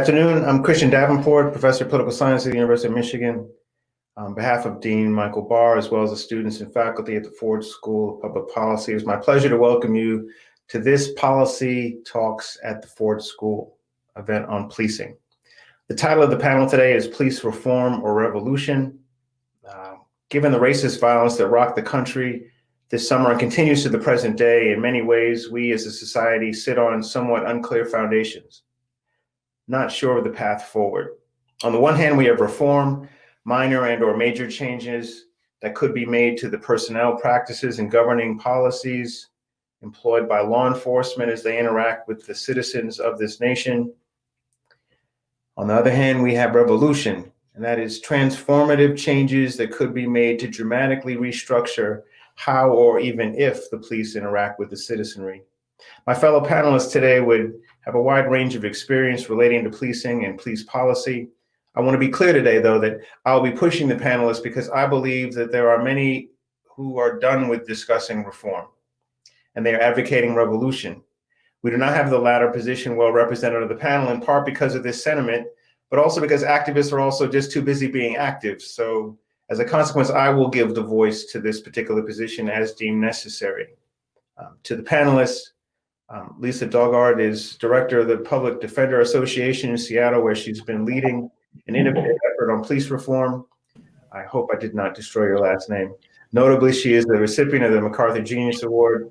Good afternoon. I'm Christian Davenport, Professor of Political Science at the University of Michigan. On behalf of Dean Michael Barr, as well as the students and faculty at the Ford School of Public Policy, it's my pleasure to welcome you to this Policy Talks at the Ford School event on policing. The title of the panel today is Police Reform or Revolution. Uh, given the racist violence that rocked the country this summer and continues to the present day, in many ways, we as a society sit on somewhat unclear foundations, not sure of the path forward. On the one hand, we have reform, minor and or major changes that could be made to the personnel practices and governing policies employed by law enforcement as they interact with the citizens of this nation. On the other hand, we have revolution, and that is transformative changes that could be made to dramatically restructure how or even if the police interact with the citizenry. My fellow panelists today would have a wide range of experience relating to policing and police policy. I want to be clear today, though, that I'll be pushing the panelists because I believe that there are many who are done with discussing reform and they are advocating revolution. We do not have the latter position well represented on the panel, in part because of this sentiment, but also because activists are also just too busy being active. So as a consequence, I will give the voice to this particular position as deemed necessary. Um, to the panelists, um, Lisa Daugaard is director of the Public Defender Association in Seattle, where she's been leading an innovative effort on police reform. I hope I did not destroy your last name. Notably, she is the recipient of the MacArthur Genius Award.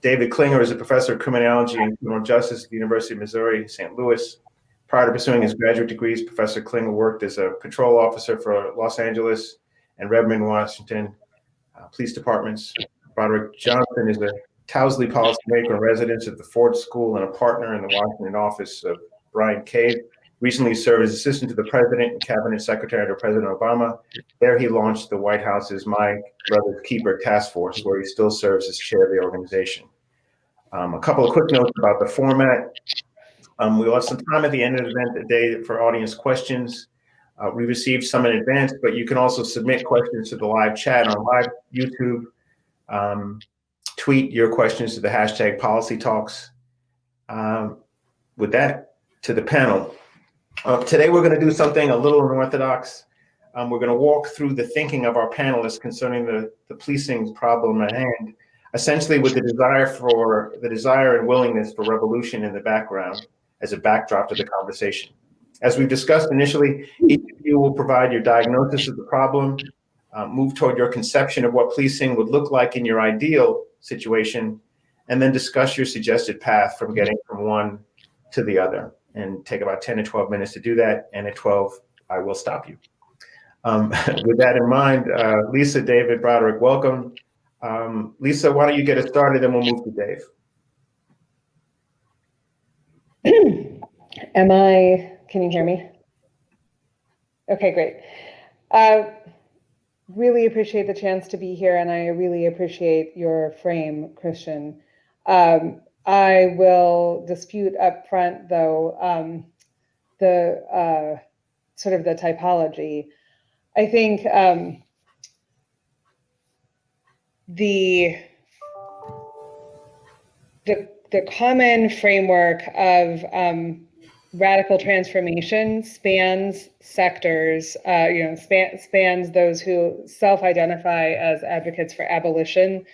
David Klinger is a professor of criminology and criminal justice at the University of Missouri, St. Louis. Prior to pursuing his graduate degrees, Professor Klinger worked as a patrol officer for Los Angeles and Redmond, Washington uh, police departments. Broderick Johnson is a Towsley policymaker resident at the Ford School and a partner in the Washington office of Bryan Cave. Recently served as assistant to the president and cabinet secretary under President Obama. There he launched the White House's My Brother's Keeper task force, where he still serves as chair of the organization. Um, a couple of quick notes about the format. Um, we'll have some time at the end of the event today for audience questions. Uh, we received some in advance, but you can also submit questions to the live chat on live YouTube. Um, tweet your questions to the hashtag policy talks. Um, with that, to the panel. Uh, today, we're going to do something a little unorthodox. Um, we're going to walk through the thinking of our panelists concerning the, the policing problem at hand, essentially with the desire for the desire and willingness for revolution in the background as a backdrop to the conversation. As we've discussed initially, each of you will provide your diagnosis of the problem, uh, move toward your conception of what policing would look like in your ideal situation, and then discuss your suggested path from getting from one to the other. And take about 10 to 12 minutes to do that. And at 12, I will stop you. Um, with that in mind, uh, Lisa, David, Broderick, welcome. Um, Lisa, why don't you get us started, and we'll move to Dave. Am I can you hear me? Okay, great. Uh, really appreciate the chance to be here, and I really appreciate your frame, Christian. Um, I will dispute up front, though, um, the uh, sort of the typology. I think um, the the the common framework of um, radical transformation spans sectors, uh, you know, span, spans those who self-identify as advocates for abolition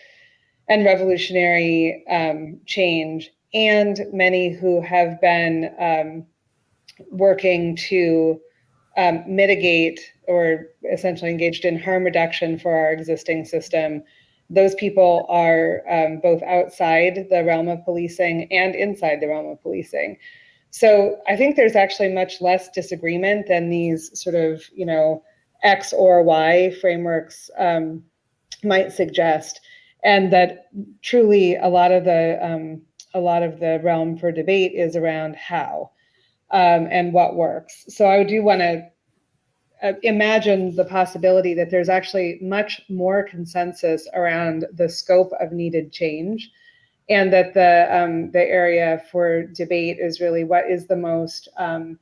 and revolutionary um, change, and many who have been um, working to um, mitigate or essentially engaged in harm reduction for our existing system. Those people are um, both outside the realm of policing and inside the realm of policing. So I think there's actually much less disagreement than these sort of, you know, X or Y frameworks um, might suggest, and that truly a lot of the um, a lot of the realm for debate is around how um, and what works. So I do want to uh, imagine the possibility that there's actually much more consensus around the scope of needed change and that the um, the area for debate is really what is the most um,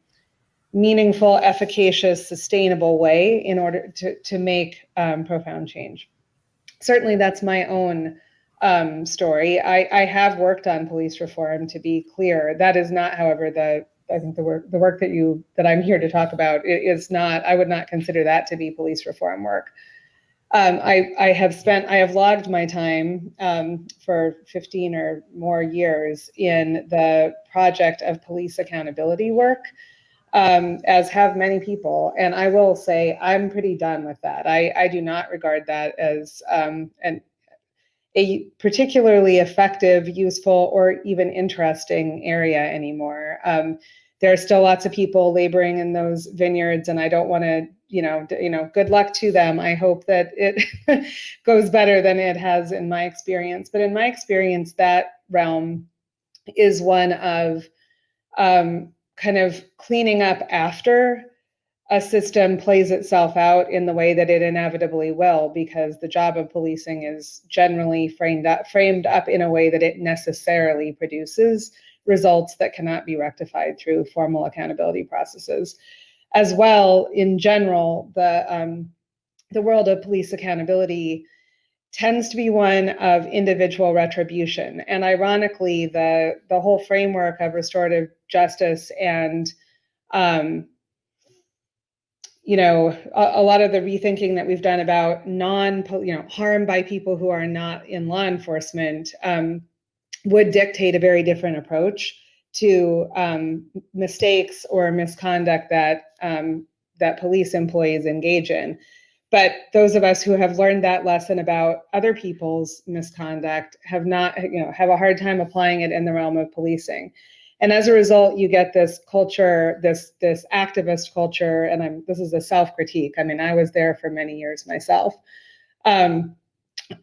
meaningful, efficacious, sustainable way in order to to make um, profound change. Certainly, that's my own um, story. I, I have worked on police reform. To be clear, that is not, however, the I think the work the work that you that I'm here to talk about is not. I would not consider that to be police reform work. Um, I I have spent I have logged my time um, for 15 or more years in the project of police accountability work, um, as have many people. And I will say I'm pretty done with that. I I do not regard that as um, an a particularly effective, useful, or even interesting area anymore. Um, there are still lots of people laboring in those vineyards, and I don't want to, you know, you know, good luck to them. I hope that it goes better than it has in my experience. But in my experience, that realm is one of um, kind of cleaning up after a system plays itself out in the way that it inevitably will, because the job of policing is generally framed up, framed up in a way that it necessarily produces results that cannot be rectified through formal accountability processes. As well, in general, the um, the world of police accountability tends to be one of individual retribution, and ironically, the the whole framework of restorative justice and um, you know a, a, lot of the rethinking that we've done about non you know harm by people who are not in law enforcement um, would dictate a very different approach to um, mistakes or misconduct that um, that police employees engage in. But those of us who have learned that lesson about other people's misconduct have not you know have a hard time applying it in the realm of policing. And as a result you get this culture this this activist culture and i'm this is a self critique i mean i was there for many years myself um,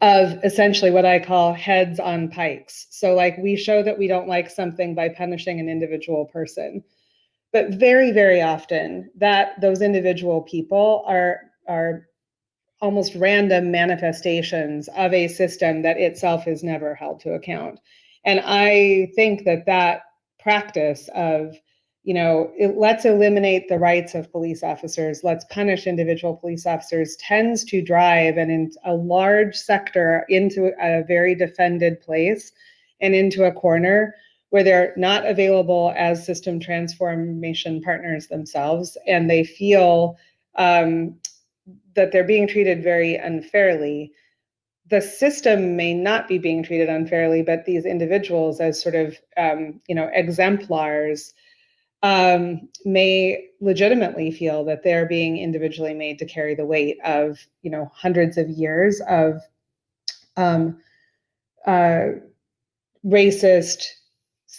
of essentially what i call heads on pikes. So like we show that we don't like something by punishing an individual person but very very often that those individual people are are almost random manifestations of a system that itself is never held to account. And i think that that practice of you know it, let's eliminate the rights of police officers let's punish individual police officers tends to drive and in a large sector into a very defended place and into a corner where they're not available as system transformation partners themselves and they feel um, that they're being treated very unfairly. The system may not be being treated unfairly, but these individuals, as sort of um, you know exemplars, um, may legitimately feel that they're being individually made to carry the weight of you know hundreds of years of um, uh, racist,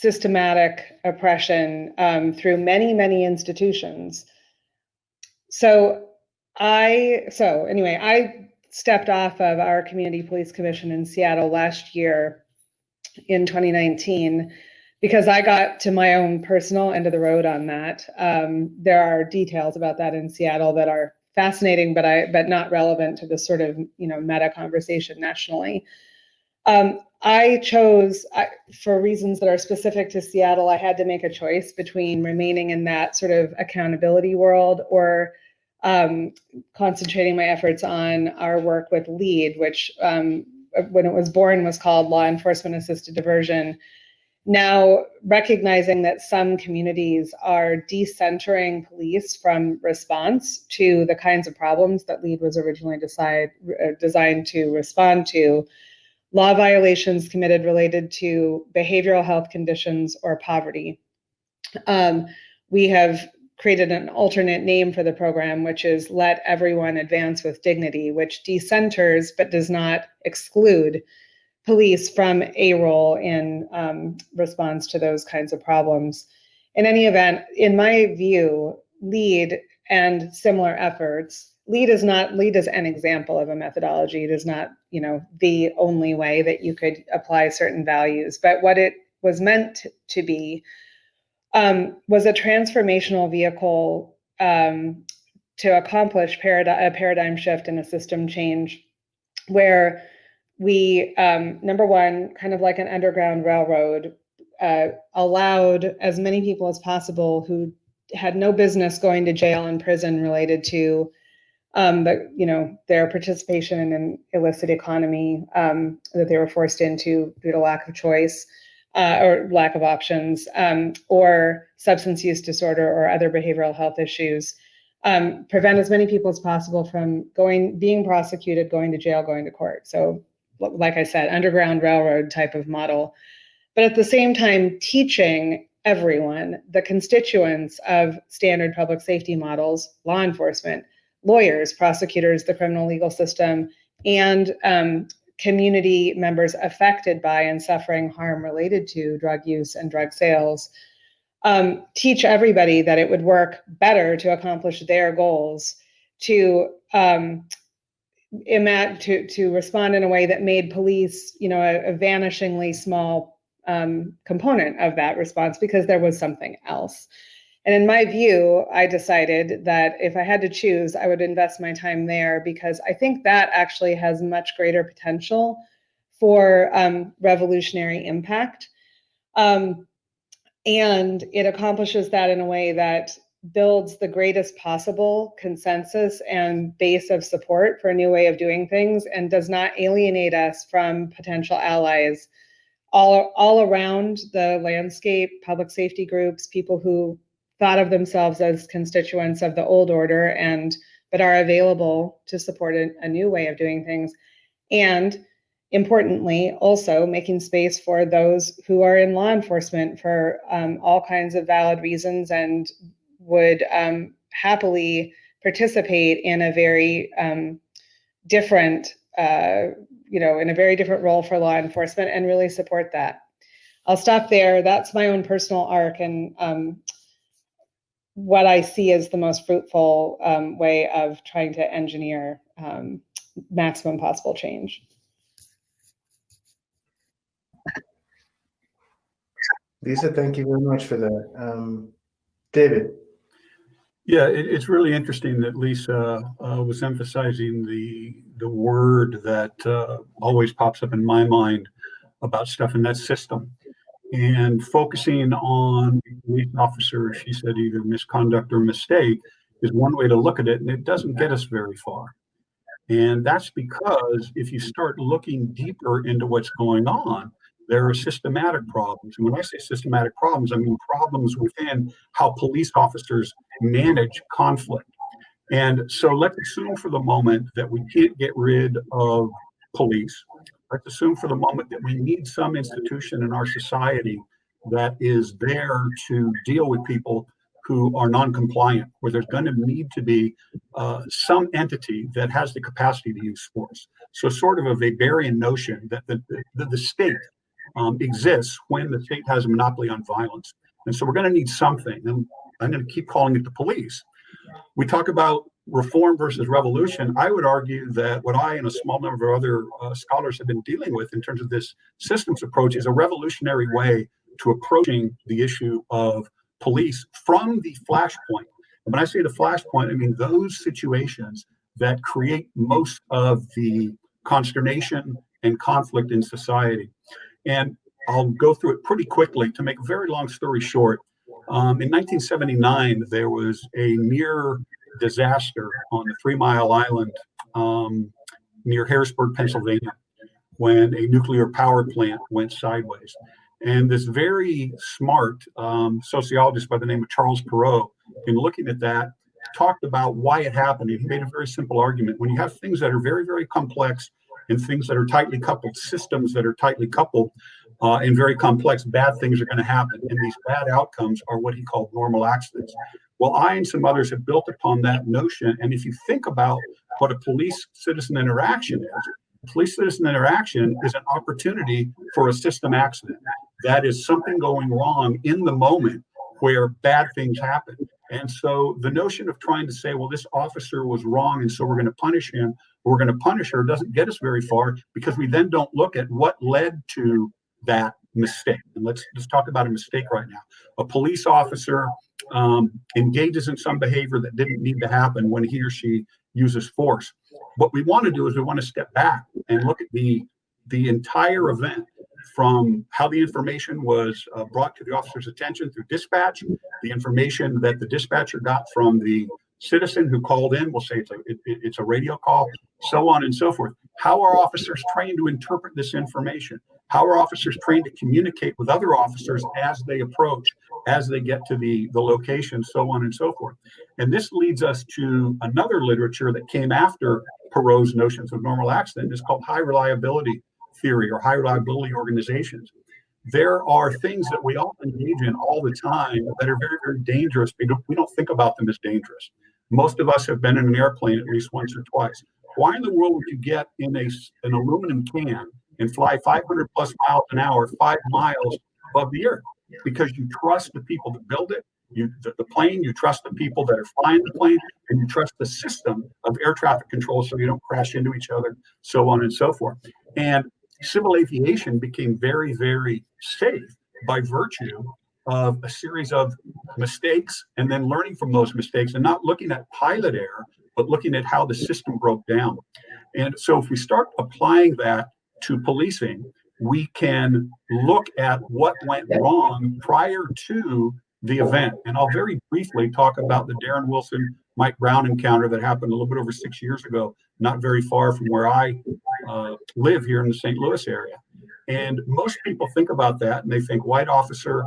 systematic oppression um, through many many institutions. So I so anyway I stepped off of our community police commission in Seattle last year in 2019 because I got to my own personal end of the road on that. Um, there are details about that in Seattle that are fascinating, but I but not relevant to the sort of you know meta conversation nationally. Um, I chose, I, for reasons that are specific to Seattle, I had to make a choice between remaining in that sort of accountability world or um, concentrating my efforts on our work with LEAD, which um, when it was born was called Law Enforcement Assisted Diversion. Now, recognizing that some communities are decentering police from response to the kinds of problems that LEAD was originally decide, uh, designed to respond to, law violations committed related to behavioral health conditions or poverty. Um, we have created an alternate name for the program, which is Let Everyone Advance with Dignity, which decenters but does not exclude police from a role in um, response to those kinds of problems. In any event, in my view, LEAD and similar efforts, LEAD is not LEAD is an example of a methodology. It is not, you know, the only way that you could apply certain values. But what it was meant to be um, was a transformational vehicle um, to accomplish a paradigm shift and a system change where we, um, number one, kind of like an underground railroad, uh, allowed as many people as possible who had no business going to jail and prison related to um, but you know their participation in an illicit economy um, that they were forced into due to lack of choice uh, or lack of options, um, or substance use disorder or other behavioral health issues. Um, prevent as many people as possible from going, being prosecuted, going to jail, going to court. So, like I said, underground railroad type of model. But at the same time, teaching everyone, the constituents of standard public safety models, law enforcement, lawyers, prosecutors, the criminal legal system, and um, community members affected by and suffering harm related to drug use and drug sales. Um, teach everybody that it would work better to accomplish their goals to um, to to respond in a way that made police, you know, a, a vanishingly small um, component of that response because there was something else. And in my view, I decided that if I had to choose, I would invest my time there because I think that actually has much greater potential for um, revolutionary impact. Um, and it accomplishes that in a way that builds the greatest possible consensus and base of support for a new way of doing things and does not alienate us from potential allies all, all around the landscape, public safety groups, people who thought of themselves as constituents of the old order and but are available to support a, a new way of doing things. And importantly also making space for those who are in law enforcement for um, all kinds of valid reasons and would um, happily participate in a very um, different uh, you know in a very different role for law enforcement and really support that. I'll stop there. That's my own personal arc and um, what I see as the most fruitful um, way of trying to engineer um, maximum possible change. Lisa, thank you very much for that. Um, David. Yeah, it, it's really interesting that Lisa uh, was emphasizing the the word that uh, always pops up in my mind about stuff in that system and focusing on police officer, she said either misconduct or mistake is one way to look at it, and it doesn't get us very far. And that's because if you start looking deeper into what's going on, there are systematic problems. And when I say systematic problems, I mean problems within how police officers manage conflict. And so let's assume for the moment that we can't get rid of police let's assume for the moment that we need some institution in our society that is there to deal with people who are non-compliant, where there's going to need to be uh, some entity that has the capacity to use force. So sort of a Weberian notion that the, the, the state um, exists when the state has a monopoly on violence. And so we're going to need something. And I'm going to keep calling it the police. We talk about reform versus revolution, I would argue that what I and a small number of other uh, scholars have been dealing with in terms of this systems approach is a revolutionary way to approaching the issue of police from the flashpoint. And when I say the flashpoint, I mean those situations that create most of the consternation and conflict in society. And I'll go through it pretty quickly to make a very long story short. Um, in 1979, there was a near disaster on the Three Mile Island um, near Harrisburg, Pennsylvania, when a nuclear power plant went sideways. And this very smart um, sociologist by the name of Charles Perrow, in looking at that, talked about why it happened. He made a very simple argument. When you have things that are very, very complex and things that are tightly coupled, systems that are tightly coupled uh, and very complex, bad things are going to happen. And these bad outcomes are what he called normal accidents. Well, I and some others have built upon that notion. And if you think about what a police citizen interaction is, police citizen interaction is an opportunity for a system accident. That is something going wrong in the moment where bad things happen. And so the notion of trying to say, well, this officer was wrong, and so we're going to punish him, we're going to punish her, doesn't get us very far because we then don't look at what led to that mistake. And let's let's talk about a mistake right now. A police officer um, engages in some behavior that didn't need to happen when he or she uses force. What we want to do is we want to step back and look at the the entire event from how the information was uh, brought to the officer's attention through dispatch, the information that the dispatcher got from the citizen who called in, we'll say it's a, it, it's a radio call, so on and so forth. How are officers trained to interpret this information? How are officers trained to communicate with other officers as they approach, as they get to the, the location, so on and so forth. And this leads us to another literature that came after Perrow's notions of normal accident. It's called high reliability theory or high reliability organizations. There are things that we all engage in all the time that are very, very dangerous. We don't, we don't think about them as dangerous. Most of us have been in an airplane at least once or twice. Why in the world would you get in a, an aluminum can and fly 500 plus miles an hour, five miles above the earth? Because you trust the people that build it, you the, the plane, you trust the people that are flying the plane, and you trust the system of air traffic control so you don't crash into each other, so on and so forth. And civil aviation became very, very safe by virtue of a series of mistakes and then learning from those mistakes and not looking at pilot error, but looking at how the system broke down. And so if we start applying that to policing, we can look at what went wrong prior to the event. And I'll very briefly talk about the Darren Wilson Mike Brown encounter that happened a little bit over six years ago, not very far from where I uh, live here in the St. Louis area. And most people think about that and they think white officer,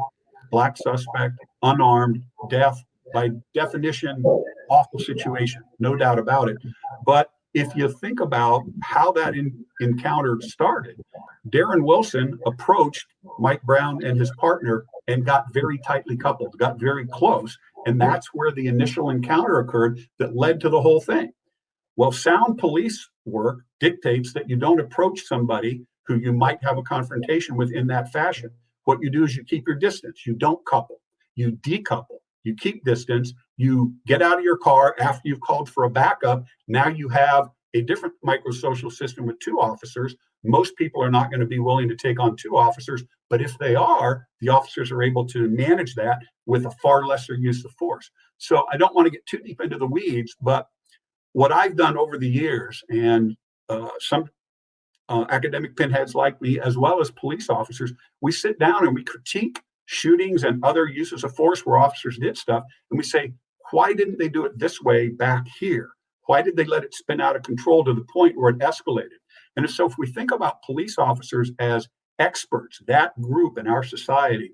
black suspect, unarmed, deaf, by definition, awful situation, no doubt about it. But if you think about how that in, encounter started, Darren Wilson approached Mike Brown and his partner and got very tightly coupled, got very close. And that's where the initial encounter occurred that led to the whole thing. Well, sound police work dictates that you don't approach somebody who you might have a confrontation with in that fashion. What you do is you keep your distance. You don't couple, you decouple, you keep distance, you get out of your car after you've called for a backup. Now you have a different microsocial system with two officers. Most people are not going to be willing to take on two officers, but if they are, the officers are able to manage that with a far lesser use of force. So I don't want to get too deep into the weeds, but what I've done over the years, and uh, some uh, academic pinheads like me, as well as police officers, we sit down and we critique shootings and other uses of force where officers did stuff, and we say, why didn't they do it this way back here? Why did they let it spin out of control to the point where it escalated? And so, if we think about police officers as experts, that group in our society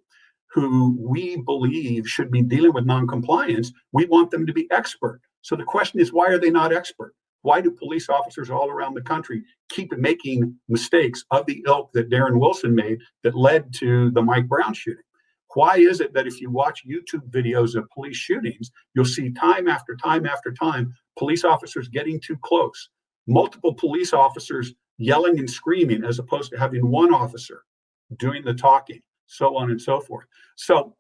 who we believe should be dealing with noncompliance, we want them to be expert. So the question is, why are they not expert? Why do police officers all around the country keep making mistakes of the ilk that Darren Wilson made that led to the Mike Brown shooting? Why is it that if you watch YouTube videos of police shootings, you'll see time after time after time police officers getting too close, multiple police officers yelling and screaming as opposed to having one officer doing the talking, so on and so forth. So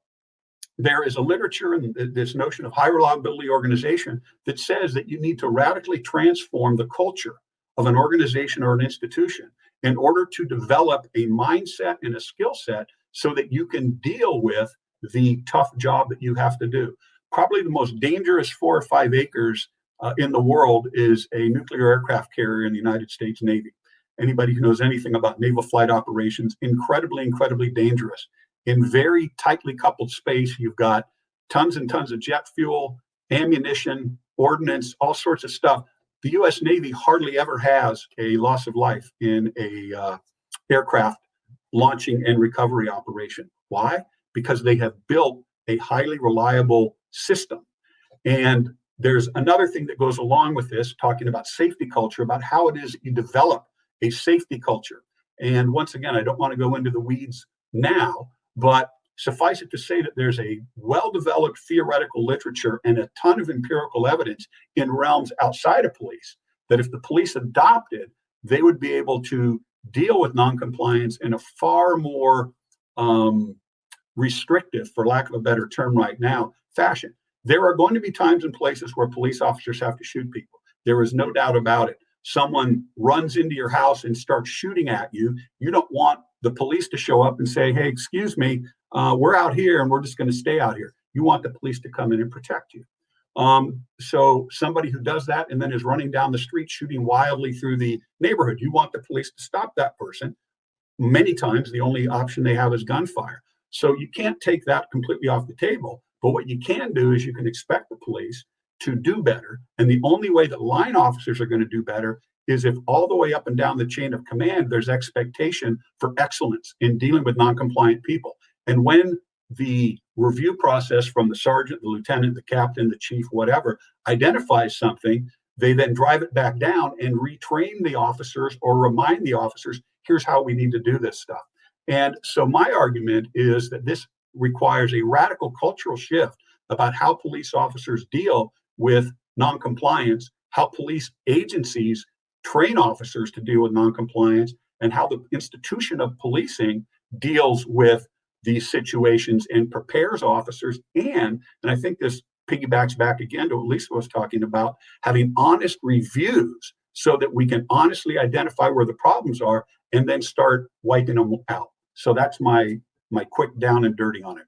there is a literature and this notion of high reliability organization that says that you need to radically transform the culture of an organization or an institution in order to develop a mindset and a skill set so that you can deal with the tough job that you have to do. Probably the most dangerous four or five acres uh, in the world is a nuclear aircraft carrier in the United States Navy. Anybody who knows anything about naval flight operations, incredibly, incredibly dangerous. In very tightly coupled space, you've got tons and tons of jet fuel, ammunition, ordnance, all sorts of stuff. The U.S. Navy hardly ever has a loss of life in a uh, aircraft launching and recovery operation. Why? Because they have built a highly reliable system. And there's another thing that goes along with this, talking about safety culture, about how it is you develop a safety culture. And once again, I don't want to go into the weeds now, but suffice it to say that there's a well developed theoretical literature and a ton of empirical evidence in realms outside of police that if the police adopted, they would be able to deal with noncompliance in a far more um, restrictive, for lack of a better term right now, fashion. There are going to be times and places where police officers have to shoot people. There is no doubt about it. Someone runs into your house and starts shooting at you. You don't want the police to show up and say, hey, excuse me, uh, we're out here and we're just going to stay out here. You want the police to come in and protect you. Um, so somebody who does that and then is running down the street shooting wildly through the neighborhood, you want the police to stop that person. Many times the only option they have is gunfire. So you can't take that completely off the table. But what you can do is you can expect the police to do better. And the only way that line officers are going to do better is if all the way up and down the chain of command, there's expectation for excellence in dealing with non-compliant people. And when the review process from the sergeant, the lieutenant, the captain, the chief, whatever, identifies something, they then drive it back down and retrain the officers or remind the officers, here's how we need to do this stuff. And so my argument is that this requires a radical cultural shift about how police officers deal with noncompliance, how police agencies train officers to deal with noncompliance, and how the institution of policing deals with these situations and prepares officers and and i think this piggybacks back again to what lisa was talking about having honest reviews so that we can honestly identify where the problems are and then start wiping them out so that's my my quick down and dirty on it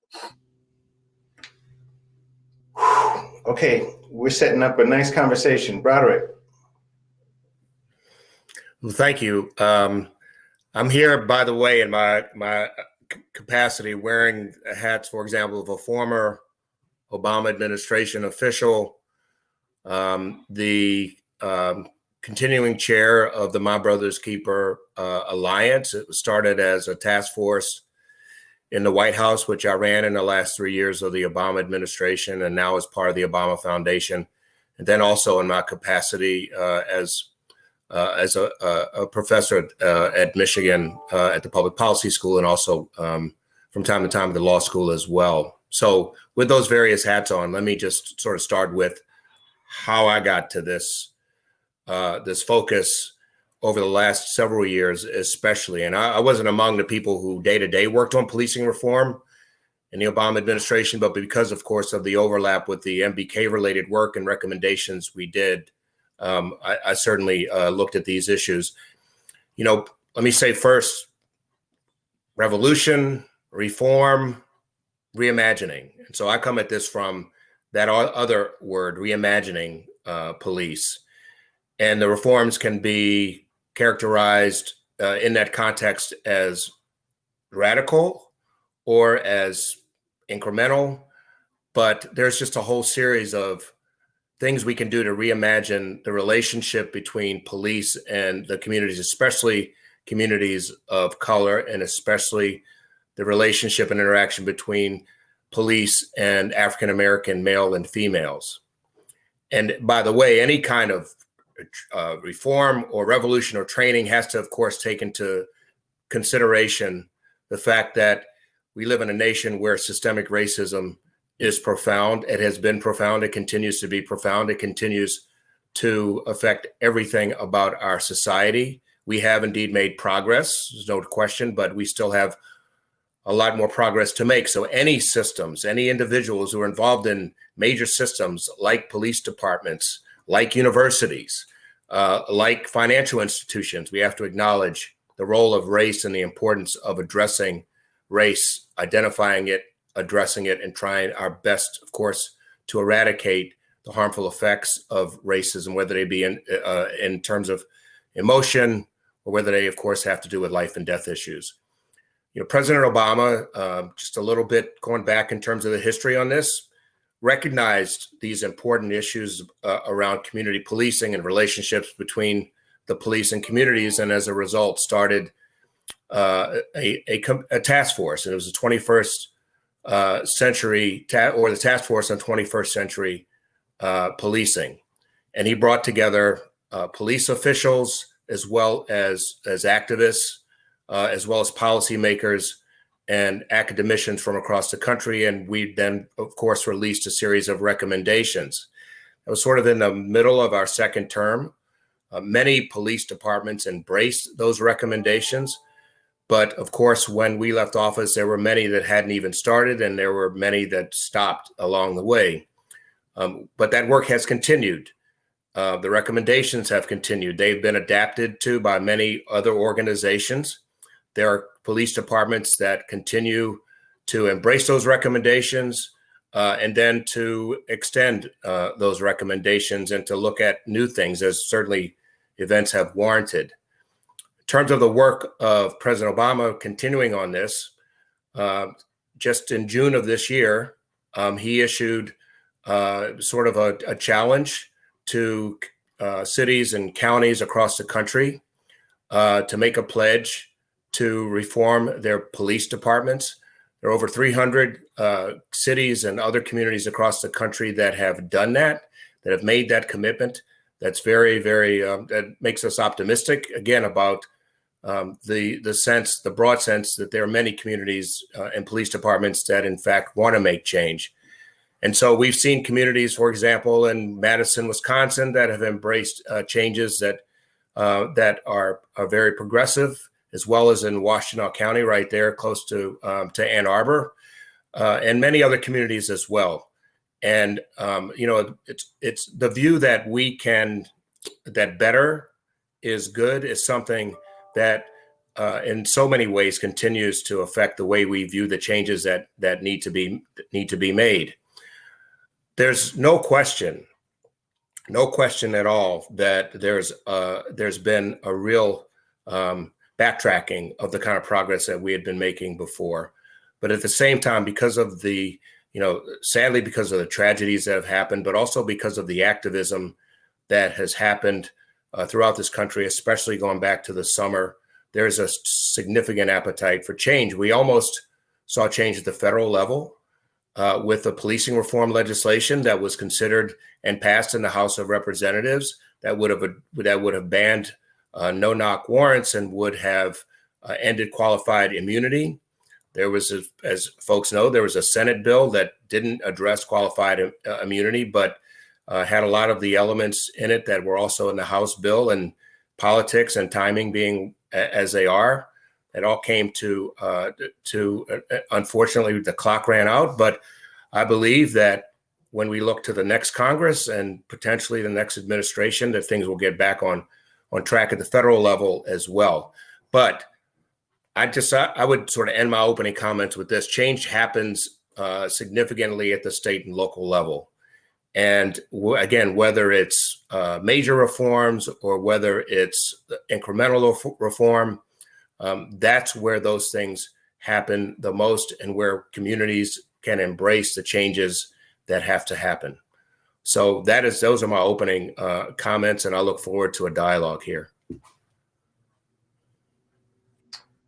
Okay, we're setting up a nice conversation. Broderick. Well, thank you. Um, I'm here, by the way, in my my capacity, wearing hats, for example, of a former Obama administration official, um, the um, continuing chair of the My Brother's Keeper uh, Alliance. It was started as a task force in the White House, which I ran in the last three years of the Obama administration, and now is part of the Obama Foundation, and then also in my capacity uh, as uh, as a, a, professor uh, at Michigan uh, at the Public Policy School, and also um, from time to time at the law school as well. So, with those various hats on, let me just sort of start with how I got to this uh, this focus over the last several years, especially. And I, I wasn't among the people who day to day worked on policing reform in the Obama administration, but because, of course, of the overlap with the MBK related work and recommendations we did, um, I, I, certainly uh, looked at these issues. You know, let me say first revolution, reform, reimagining. And so I come at this from that other word, reimagining uh, police. And the reforms can be characterized uh, in that context as radical or as incremental, but there's just a whole series of things we can do to reimagine the relationship between police and the communities, especially communities of color, and especially the relationship and interaction between police and African American male and females. And by the way, any kind of uh, reform or revolution or training has to, of course, take into consideration the fact that we live in a nation where systemic racism is profound. It has been profound. It continues to be profound. It continues to affect everything about our society. We have indeed made progress, there's no question, but we still have a lot more progress to make. So, any systems, any individuals who are involved in major systems like police departments, like universities, uh, like financial institutions, we have to acknowledge the role of race and the importance of addressing race, identifying it, addressing it, and trying our best, of course, to eradicate the harmful effects of racism, whether they be in uh, in terms of emotion or whether they, of course, have to do with life and death issues. You know, President Obama, uh, just a little bit going back in terms of the history on this, recognized these important issues uh, around community policing and relationships between the police and communities, and as a result, started uh, a, a, a, task force. And it was the 21st uh, century, or the task force on 21st century uh, policing. And he brought together uh, police officials as well as, as activists, uh, as well as policymakers and academicians from across the country. And we then, of course, released a series of recommendations. It was sort of in the middle of our second term. Uh, many police departments embraced those recommendations. But of course, when we left office, there were many that hadn't even started, and there were many that stopped along the way. Um, but that work has continued. Uh, the recommendations have continued. They've been adapted to by many other organizations. There are police departments that continue to embrace those recommendations uh, and then to extend uh, those recommendations and to look at new things as certainly events have warranted. In terms of the work of President Obama continuing on this, uh, just in June of this year, um, he issued uh, sort of a, a challenge to uh, cities and counties across the country uh, to make a pledge to reform their police departments. There are over 300 uh, cities and other communities across the country that have done that, that have made that commitment. That's very, very, um, that makes us optimistic again about um, the the sense, the broad sense that there are many communities uh, and police departments that, in fact, want to make change. And so we've seen communities, for example, in Madison, Wisconsin, that have embraced uh, changes that uh, that are, are very progressive, as well as in Washtenaw County, right there, close to um, to Ann Arbor, uh, and many other communities as well. And um, you know, it's it's the view that we can that better is good is something that uh, in so many ways continues to affect the way we view the changes that that need to be need to be made. There's no question, no question at all that there's uh, there's been a real um, backtracking of the kind of progress that we had been making before. But at the same time, because of the you know, sadly because of the tragedies that have happened, but also because of the activism that has happened uh, throughout this country, especially going back to the summer, there's a significant appetite for change. We almost saw change at the federal level uh, with the policing reform legislation that was considered and passed in the House of Representatives that would have that would have banned uh, no-knock warrants and would have uh, ended qualified immunity. There was, a, as folks know, there was a Senate bill that didn't address qualified uh, immunity, but uh, had a lot of the elements in it that were also in the House bill and politics and timing being as they are. It all came to uh, to uh, unfortunately the clock ran out, but I believe that when we look to the next Congress and potentially the next administration, that things will get back on on track at the federal level as well. But I just I would sort of end my opening comments with this: change happens uh, significantly at the state and local level. And again, whether it's uh, major reforms or whether it's incremental reform, um, that's where those things happen the most and where communities can embrace the changes that have to happen. So that is those are my opening uh, comments, and I look forward to a dialogue here.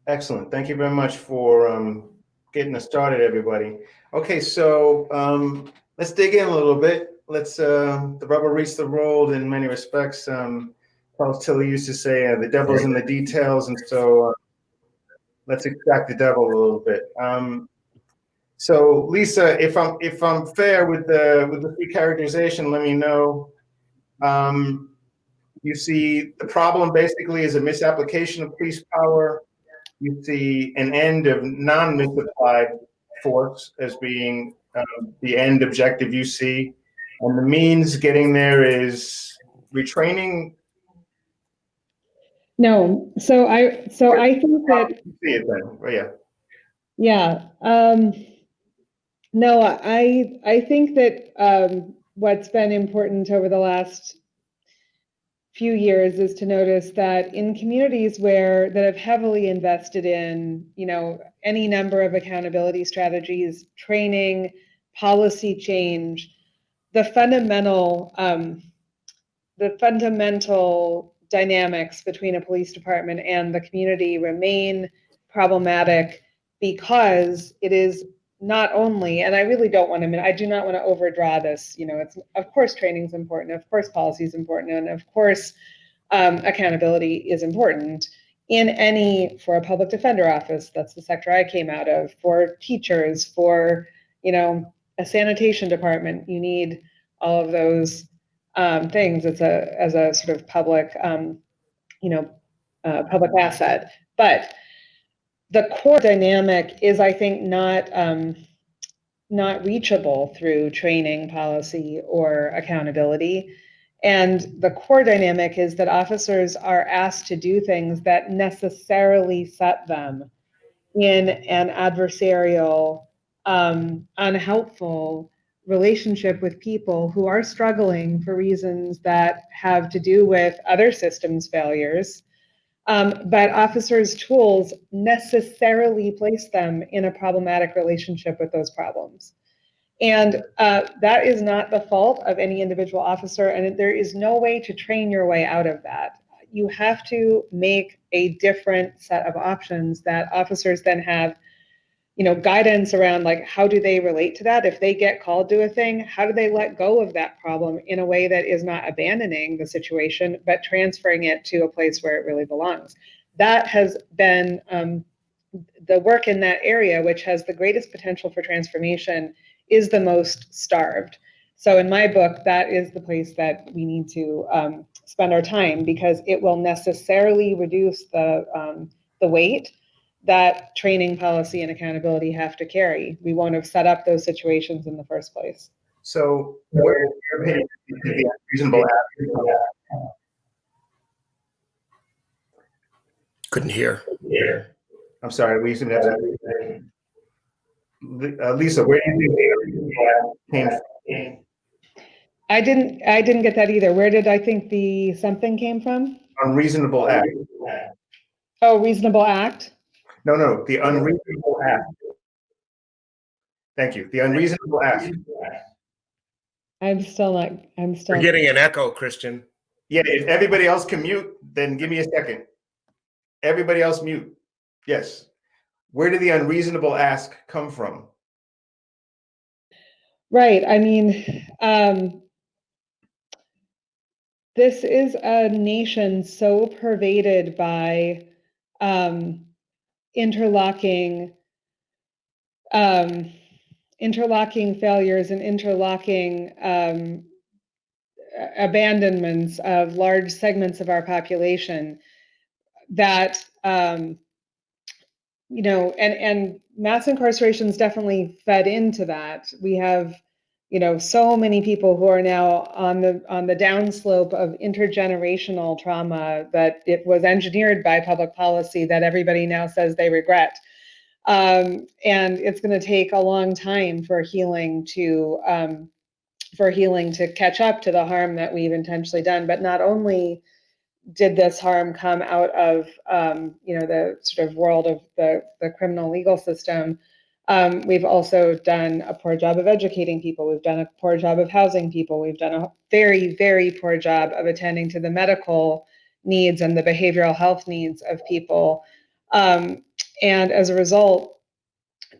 Excellent. Thank you very much for um, getting us started, everybody. Okay, so um, let's dig in a little bit let's uh, the rubber meets the road in many respects. Um, Charles Tilly used to say, uh, "The devil's in the details," and so uh, let's extract the devil a little bit. Um, so, Lisa, if I'm if I'm fair with the with the free characterization, let me know. Um, you see, the problem basically is a misapplication of police power. You see an end of non-misapplied force as being um, the end objective you see. And the means getting there is retraining. No, so I so I think that see it then. Oh, yeah. Yeah. Um, no, I I think that um, what's been important over the last few years is to notice that in communities where that have heavily invested in you know any number of accountability strategies, training, policy change, the fundamental um, the fundamental dynamics between a police department and the community remain problematic because it is not only and i really don't want to i do not want to overdraw this you know it's of course training is important of course policy is important and of course um, accountability is important in any for a public defender office that's the sector i came out of for teachers for you know a sanitation department, you need all of those um, things as a as a sort of public, um, you know, uh, public asset. But the core dynamic is, I think, not um, not reachable through training, policy, or accountability. And the core dynamic is that officers are asked to do things that necessarily set them in an adversarial um, unhelpful relationship with people who are struggling for reasons that have to do with other systems failures. Um, but officers' tools necessarily place them in a problematic relationship with those problems. And uh, that is not the fault of any individual officer, and there is no way to train your way out of that. You have to make a different set of options that officers then have, you know, guidance around like how do they relate to that? If they get called to a thing, how do they let go of that problem in a way that is not abandoning the situation, but transferring it to a place where it really belongs? That has been um, the work in that area, which has the greatest potential for transformation is the most starved. So in my book, that is the place that we need to um, spend our time because it will necessarily reduce the um, the weight that training policy and accountability have to carry. We won't have set up those situations in the first place. So where, in your opinion, do the reasonable ask? Couldn't hear. I'm sorry, we seem to have that. Uh, Lisa, where do you think the reasonable came from? I didn't I didn't get that either. Where did I think the something came from? Unreasonable act. Oh, reasonable act. No, no, the unreasonable ask. Thank you. The unreasonable ask. I'm still not. I'm still. We're getting an echo, Christian. Yeah, if everybody else can mute, then give me a second. Everybody else mute. Yes. Where did the unreasonable ask come from? Right. I mean, um, this is a nation so pervaded by um, interlocking um, interlocking failures and interlocking um, abandonments of large segments of our population that um, you know and and mass incarceration is definitely fed into that. We have you know so many people who are now on the on the downslope of intergenerational trauma that it was engineered by public policy that everybody now says they regret. Um, and it's going to take a long time for healing to um, for healing to catch up to the harm that we've intentionally done. But not only did this harm come out of um, you know the sort of world of the, the criminal legal system um, we've also done a poor job of educating people. We've done a poor job of housing people. We've done a very very poor job of attending to the medical needs and the behavioral health needs of people. Um, and as a result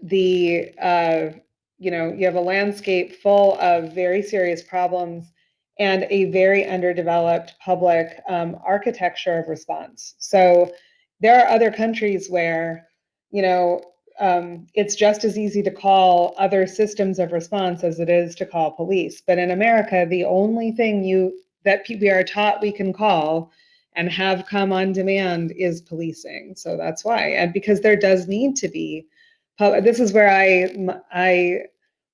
the uh, you know you have a landscape full of very serious problems and a very underdeveloped public um, architecture of response. So there are other countries where, you know, um, it's just as easy to call other systems of response as it is to call police. But in America, the only thing you that we are taught we can call and have come on demand is policing. So that's why, and because there does need to be. This is where I I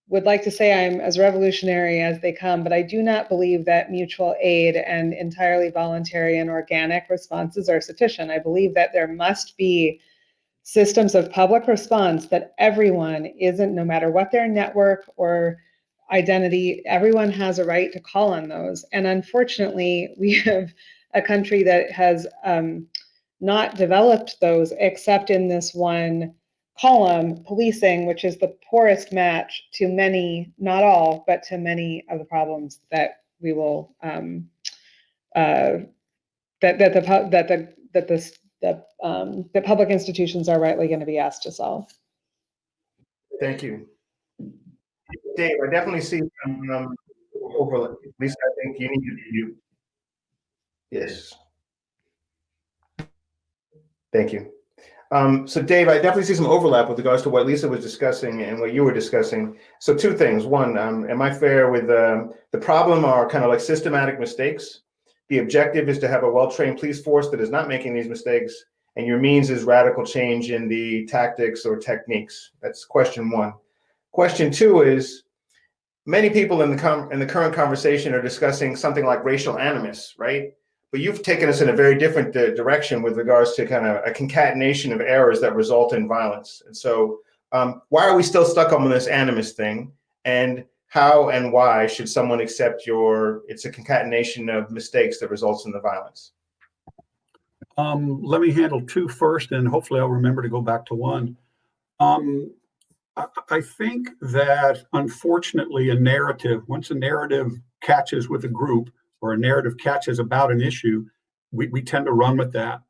would like to say I'm as revolutionary as they come, but I do not believe that mutual aid and entirely voluntary and organic responses are sufficient. I believe that there must be systems of public response that everyone isn't, no matter what their network or identity, everyone has a right to call on those. And unfortunately, we have a country that has um, not developed those except in this one column, policing, which is the poorest match to many, not all, but to many of the problems that we will um, uh, that that the that the that this the um, the public institutions are rightly going to be asked to solve. Thank you. Dave, I definitely see some um, overlap. Lisa, I think you need to mute. Yes. Thank you. Um, so Dave, I definitely see some overlap with regards to what Lisa was discussing and what you were discussing. So two things. One, um, am I fair with um, the problem are kind of like systematic mistakes? The objective is to have a well-trained police force that is not making these mistakes, and your means is radical change in the tactics or techniques. That's question one. Question two is many people in the in the current conversation are discussing something like racial animus, right? But you've taken us in a very different di- direction with regards to kind of a concatenation of errors that result in violence. And so, um, why are we still stuck on this animus thing? And how and why should someone accept your? It's a concatenation of mistakes that results in the violence. Um, let me handle two first, and hopefully I'll remember to go back to one. Um, I, I think that unfortunately, a narrative, once a narrative catches with a group or a narrative catches about an issue, we, we tend to run with that.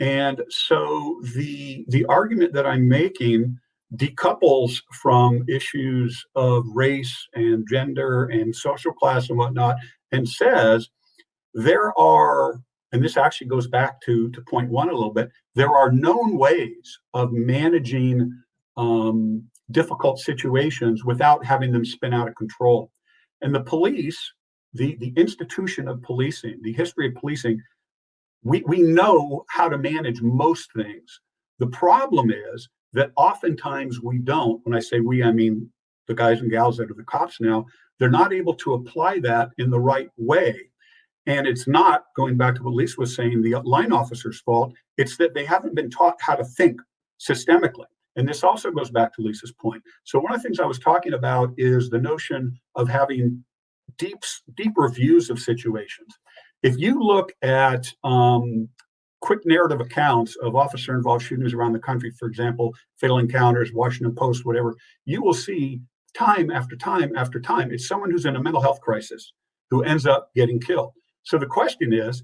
And so the the argument that I'm making decouples from issues of race and gender and social class and whatnot, and says there are, and this actually goes back to to point one a little bit. There are known ways of managing um, difficult situations without having them spin out of control. And the police, the, the institution of policing, the history of policing, we, we know how to manage most things. The problem is that oftentimes we don't. When I say we, I mean the guys and gals that are the cops now, they're not able to apply that in the right way. And it's not, going back to what Lisa was saying, the line officer's fault. It's that they haven't been taught how to think systemically. And this also goes back to Lisa's point. So one of the things I was talking about is the notion of having deep, deeper views of situations. If you look at um, quick narrative accounts of officer-involved shootings around the country, for example, Fatal Encounters, Washington Post, whatever, you will see time after time after time, it's someone who's in a mental health crisis who ends up getting killed. So the question is,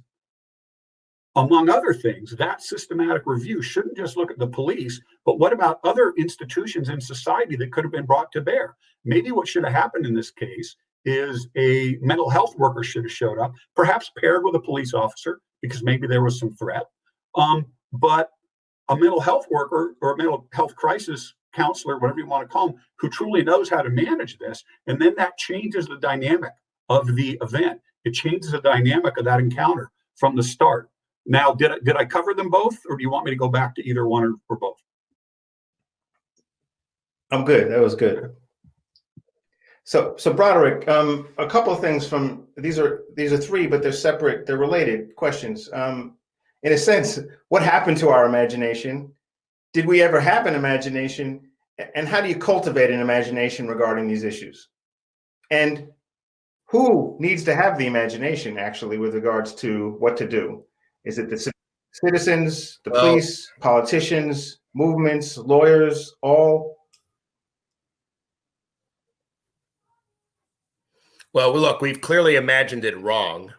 among other things, that systematic review shouldn't just look at the police, but what about other institutions in society that could have been brought to bear? Maybe what should have happened in this case is a mental health worker should have showed up, perhaps paired with a police officer, because maybe there was some threat. Um, but a mental health worker or a mental health crisis counselor, whatever you want to call them, who truly knows how to manage this. And then that changes the dynamic of the event. It changes the dynamic of that encounter from the start. Now, did I, did I cover them both, or do you want me to go back to either one or, or both? I'm good. That was good. So, so Broderick, um, a couple of things from these are these are three, but they're separate. They're related questions. Um, in a sense, what happened to our imagination? Did we ever have an imagination? And how do you cultivate an imagination regarding these issues? And who needs to have the imagination actually with regards to what to do? Is it the citizens, the police, politicians, movements, lawyers, all? Well, look, we've clearly imagined it wrong,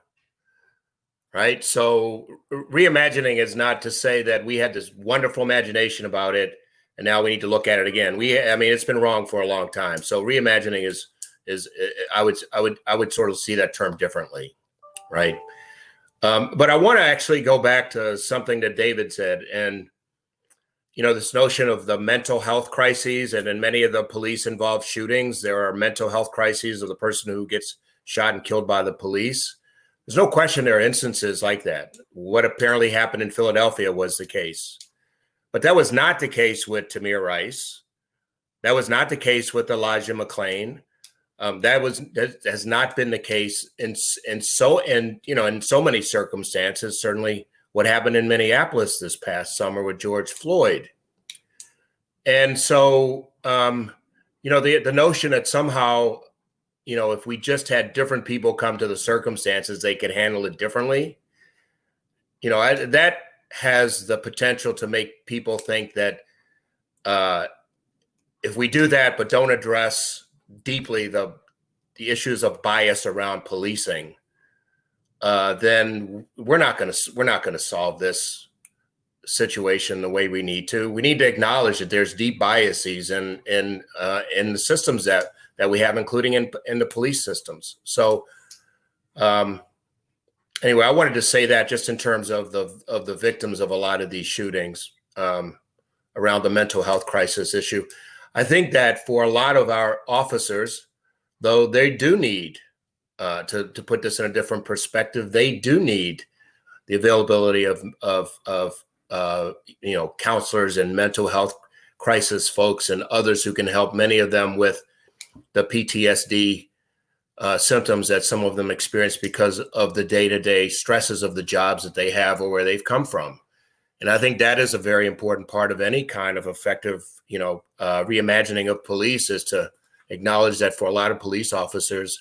right? So reimagining is not to say that we had this wonderful imagination about it and now we need to look at it again. We, I mean, it's been wrong for a long time. So reimagining is is I would I would I would sort of see that term differently, right? Um, but I want to actually go back to something that David said, and you know, this notion of the mental health crises, and in many of the police involved shootings, there are mental health crises of the person who gets shot and killed by the police. There's no question there are instances like that. What apparently happened in Philadelphia was the case. But that was not the case with Tamir Rice. That was not the case with Elijah McClain. Um, that was that has not been the case in in so in you know in so many circumstances. Certainly, what happened in Minneapolis this past summer with George Floyd. And so, um, you know, the the notion that somehow, you know, if we just had different people come to the circumstances, they could handle it differently. You know, I, that has the potential to make people think that uh, if we do that, but don't address deeply the the issues of bias around policing, uh, then we're not going to we're not going to solve this situation the way we need to. We need to acknowledge that there's deep biases in in uh, in the systems that that we have, including in in the police systems. So, um, anyway, I wanted to say that just in terms of the of the victims of a lot of these shootings um, around the mental health crisis issue. I think that for a lot of our officers, though they do need uh, to to put this in a different perspective, they do need the availability of of of uh, you know counselors and mental health crisis folks and others who can help many of them with the PTSD uh, symptoms that some of them experience because of the day to day stresses of the jobs that they have or where they've come from. And I think that is a very important part of any kind of effective, you know, uh, reimagining of police is to acknowledge that for a lot of police officers,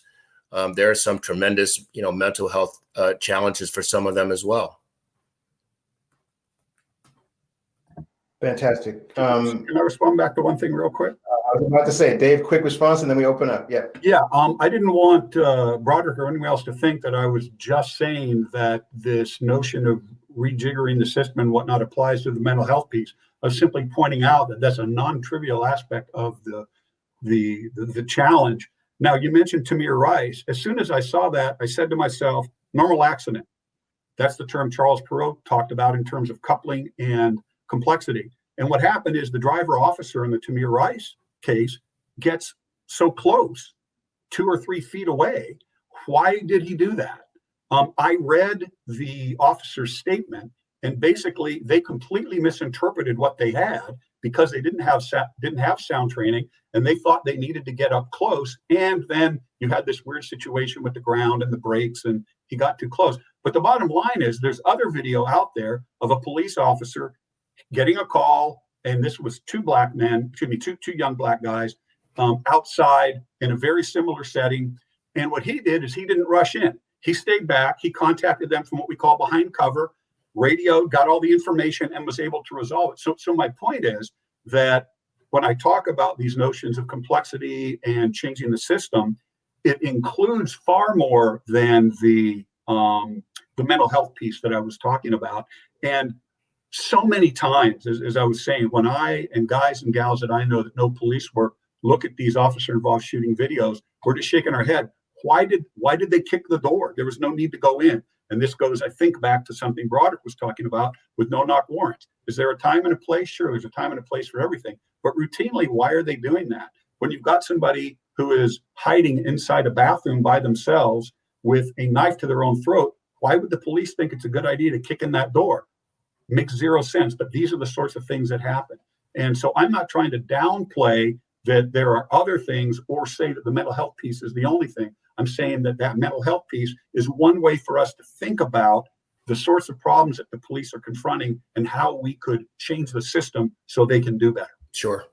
um, there are some tremendous, you know, mental health uh, challenges for some of them as well. Fantastic. Um, Can I respond back to one thing real quick? I was about to say, Dave, quick response, and then we open up. Yeah. Yeah, um, I didn't want, uh, Broderick or anyone else to think that I was just saying that this notion of rejiggering the system and whatnot applies to the mental health piece. I was simply pointing out that that's a non-trivial aspect of the, the, the, the challenge. Now, you mentioned Tamir Rice. As soon as I saw that, I said to myself, normal accident. That's the term Charles Perrow talked about in terms of coupling and complexity. And what happened is the driver officer in the Tamir Rice case gets so close, two or three feet away. Why did he do that? Um, I read the officer's statement, and basically they completely misinterpreted what they had because they didn't have didn't have sound training, and they thought they needed to get up close. And then you had this weird situation with the ground and the brakes, and he got too close. But the bottom line is, there's other video out there of a police officer getting a call, and this was two black men, excuse me, two two young black guys um, outside in a very similar setting. And what he did is he didn't rush in. He stayed back. He contacted them from what we call behind cover, radioed, got all the information, and was able to resolve it. So, so my point is that when I talk about these notions of complexity and changing the system, it includes far more than the um, the mental health piece that I was talking about. And so many times, as, as I was saying, when I and guys and gals that I know that know police work look at these officer involved shooting videos, we're just shaking our head. Why did why did they kick the door? There was no need to go in. And this goes, I think, back to something Broderick was talking about with no knock warrants. Is there a time and a place? Sure, there's a time and a place for everything. But routinely, why are they doing that? When you've got somebody who is hiding inside a bathroom by themselves with a knife to their own throat, why would the police think it's a good idea to kick in that door? Makes zero sense. But these are the sorts of things that happen. And so I'm not trying to downplay that there are other things or say that the mental health piece is the only thing. I'm saying that that mental health piece is one way for us to think about the sorts of problems that the police are confronting and how we could change the system so they can do better. Sure.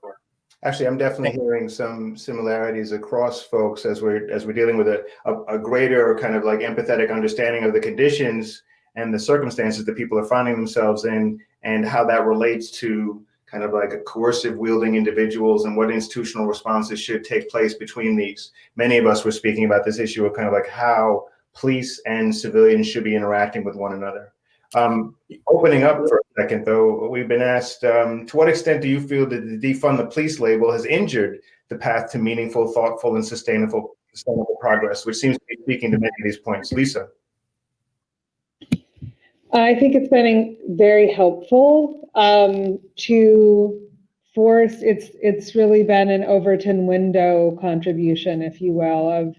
Actually, I'm definitely hearing some similarities across folks as we're as we're dealing with a, a, a greater kind of like empathetic understanding of the conditions and the circumstances that people are finding themselves in and how that relates to kind of like a coercive wielding individuals and what institutional responses should take place between these. Many of us were speaking about this issue of kind of like how police and civilians should be interacting with one another. Um, opening up for a second, though, we've been asked, um, to what extent do you feel that the defund the police label has injured the path to meaningful, thoughtful, and sustainable, sustainable progress, which seems to be speaking to many of these points. Lisa. I think it's been very helpful um, to force. It's it's really been an Overton window contribution, if you will, of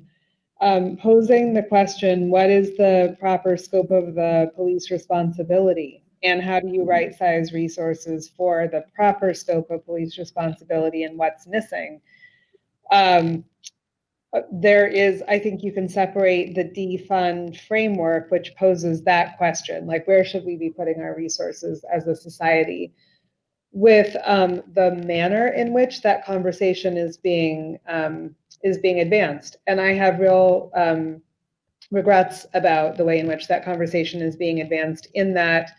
um, posing the question: What is the proper scope of the police responsibility, and how do you right size resources for the proper scope of police responsibility, and what's missing? Um, uh, there is, I think you can separate the defund framework, which poses that question, like where should we be putting our resources as a society, with um, the manner in which that conversation is being um, is being advanced. And I have real um, regrets about the way in which that conversation is being advanced. In that,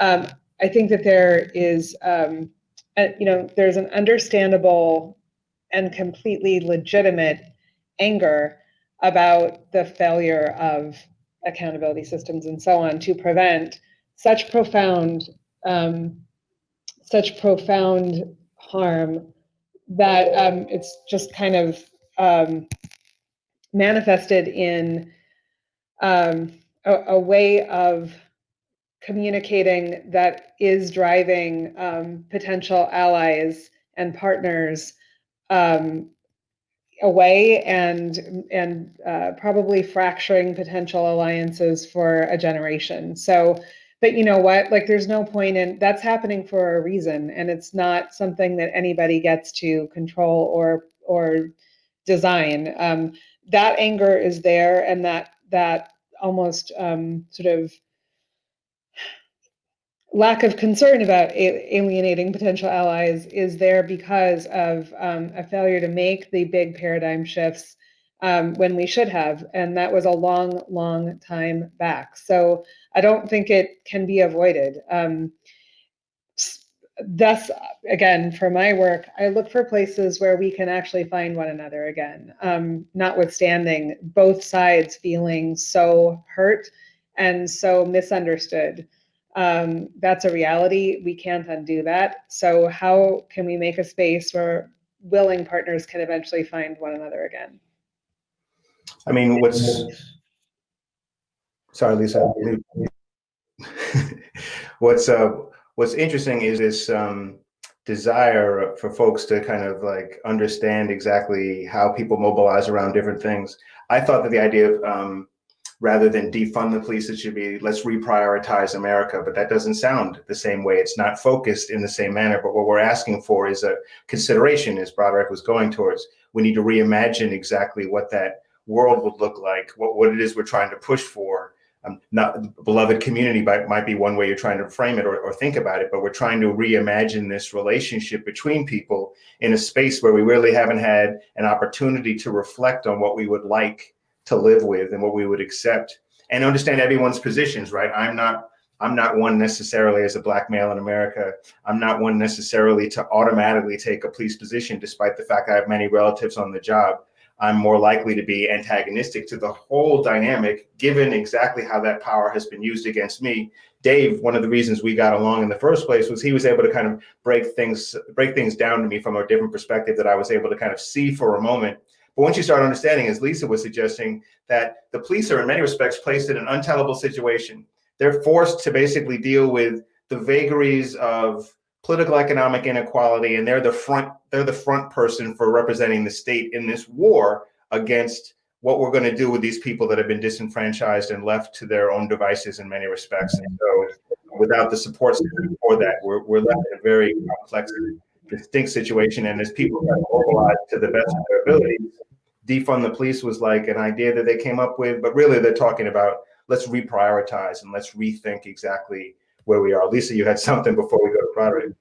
um, I think that there is, um, a, you know, there's an understandable and completely legitimate anger about the failure of accountability systems and so on to prevent such profound um, such profound harm that um, it's just kind of um, manifested in um, a, a, way of communicating that is driving um, potential allies and partners um, away and and uh, probably fracturing potential alliances for a generation. So, but you know what? Like, there's no point in that's happening for a reason, and it's not something that anybody gets to control or or design. Um, that anger is there, and that that almost um, sort of lack of concern about alienating potential allies is there because of um, a failure to make the big paradigm shifts um, when we should have. And that was a long, long time back. So I don't think it can be avoided. Um, thus, again, for my work, I look for places where we can actually find one another again, um, notwithstanding both sides feeling so hurt and so misunderstood. Um, that's a reality. We can't undo that. So, how can we make a space where willing partners can eventually find one another again? I mean, what's sorry, Lisa. what's uh, what's interesting is this um, desire for folks to kind of like understand exactly how people mobilize around different things. I thought that the idea of um, rather than defund the police, it should be let's reprioritize America. But that doesn't sound the same way. It's not focused in the same manner. But what we're asking for is a consideration, as Broderick was going towards. We need to reimagine exactly what that world would look like, what, what it is we're trying to push for. Um, not beloved community might, might be one way you're trying to frame it or, or think about it, but we're trying to reimagine this relationship between people in a space where we really haven't had an opportunity to reflect on what we would like to live with and what we would accept and understand everyone's positions, right? I'm not I'm not one necessarily as a black male in America. I'm not one necessarily to automatically take a police position, despite the fact I have many relatives on the job. I'm more likely to be antagonistic to the whole dynamic, given exactly how that power has been used against me. Dave, one of the reasons we got along in the first place was he was able to kind of break things break things down to me from a different perspective that I was able to kind of see for a moment. But once you start understanding, as Lisa was suggesting, that the police are in many respects placed in an untellable situation. They're forced to basically deal with the vagaries of political economic inequality and they're the front they're the front person for representing the state in this war against what we're going to do with these people that have been disenfranchised and left to their own devices in many respects and so without the support for that we're, we're left in a very complex distinct situation and as people are mobilized to the best of their abilities defund the police was like an idea that they came up with but really they're talking about let's reprioritize and let's rethink exactly where we are. Lisa, you had something before we go to priority.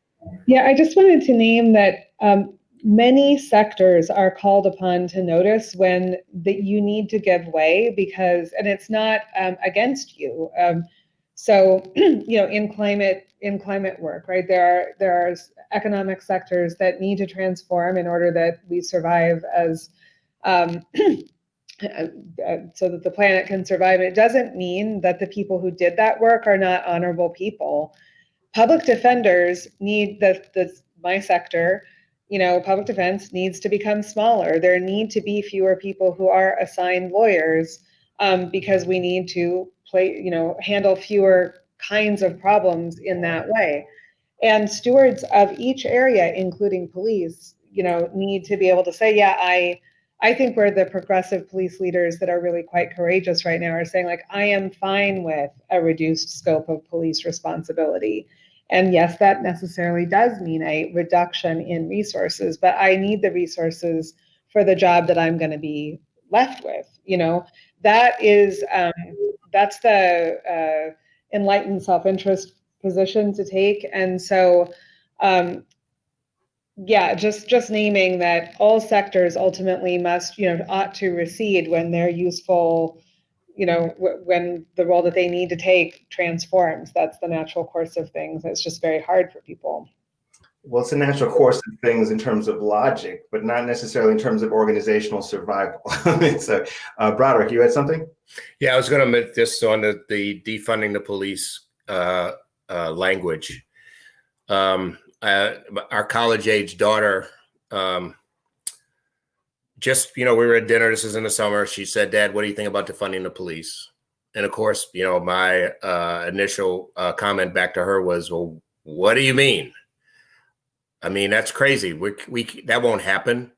Yeah, I just wanted to name that um, many sectors are called upon to notice when that you need to give way because, and it's not um, against you. Um, so, you know, in climate in climate work, right? There are there are economic sectors that need to transform in order that we survive as um, uh, so that the planet can survive. It doesn't mean that the people who did that work are not honorable people. Public defenders need the, the my sector, you know, public defense needs to become smaller. There need to be fewer people who are assigned lawyers um, because we need to play, you know, handle fewer kinds of problems in that way. And stewards of each area, including police, you know, need to be able to say, yeah, I I think we're the progressive police leaders that are really quite courageous right now are saying, like, I am fine with a reduced scope of police responsibility. And yes, that necessarily does mean a reduction in resources, but I need the resources for the job that I'm going to be left with. You know, that is um, that's the uh, enlightened self-interest position to take. And so um, yeah, just just naming that all sectors ultimately must, you know, ought to recede when they're useful, you know, w- when the role that they need to take transforms. That's the natural course of things. It's just very hard for people. Well, it's a natural course of things in terms of logic, but not necessarily in terms of organizational survival. so, uh, Broderick, you had something? Yeah, I was going to make this on the, the defunding the police uh, uh, language. Um, uh, our college age daughter um, just you know we were at dinner this is in the summer she said dad what do you think about defunding the police? And of course you know my uh, initial uh, comment back to her was well what do you mean? I mean that's crazy. We, we that won't happen.